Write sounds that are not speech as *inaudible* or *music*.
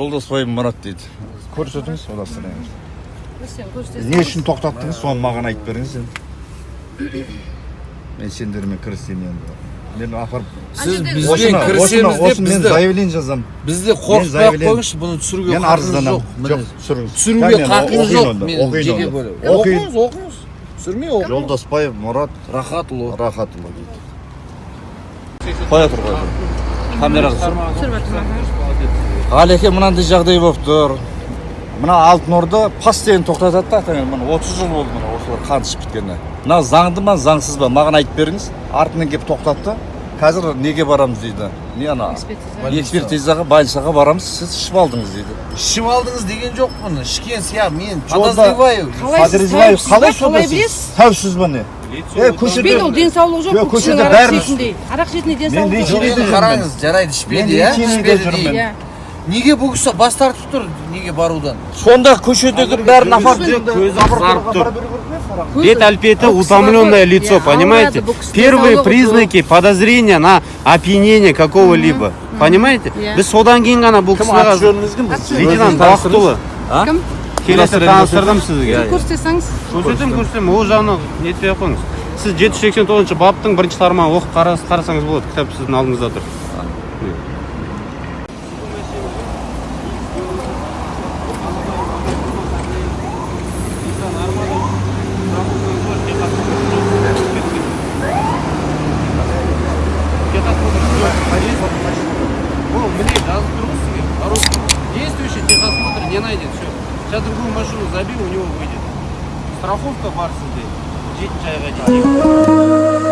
жолдасбай мұрат дейді. Көрсетіңіз удостоверение Көрсем, көрсетесің. не үшін тоқтаттыңыз? Соны маған айтып беріңіз енді. *coughs* мен сендермен кірісемін енді. Мен апарып сіз бізбен кірісеміз деп мен заявление жазамын бізді қорқытпай ақ қойыңызшы бұны түсіруге мен арызданамын жоқ түсіріңіз түсіруге мен хақыңыз жоқ оқиын жеке оқыңыз оқыңыз түсірмей оқыңыз жолдасбаев мұрат рахатұлы рахатұлы дейді. Қоя тұр қоя тұр. Камераға түсір. Түсіріп жатырмын. Ғалеке мынандай жағдай болып тұр мына алтын орда постоянно тоқтатады да міне отыз жыл болды мына осылар қан ішіп біткеніне мына заңды ма заңсыз ба маған айтып беріңіз артынан келіп тоқтатты қазір неге барамыз дейді не ана Экспертиза. экспертизаға больницаға барамыз сіз ішіп алдыңыз дейді ішіп алдыңыз деген жоқпын ішкен сияқты мен подозреваю Қалай сіз подозреваю қалай ба? сонда Қалай сіз тәуіпсіз ба не е көшеде ол денсаулығы жоқ. Көшеде арақ бәріміз- ішетіндей. Арақ ішетіндей Мен денсаулығы жоқ. қараңыз жарайды Мен ішпеді иә ішпеді жүрмін. Неге бұл кісі бас тартып тұр неге барудан сонда көшедегі бәрін апарып көзі қызарып тұр. Бет әлпеті утомленное лицо, понимаете? Первые признаки подозрения на опьянение какого-либо. Понимаете? Иә. Біз содан кейін ғана бұл кісіге жөніңіз кім біз лейтенант бақытұлы Кім? келесі таныстырдым сізге. Көрсетсеңіз. көрсетемін көрсетемін ол жағына нетпей ақ қойыңыз сіз жеті жүз сексен тоғызыншы баптың бірінші тармағын оқып қарас- қарасаңыз болады кітап сіздің алдыңызда тұр не найдет все сейчас другую машину забей у него выйдет страховка бар сізде жетінші айға дейін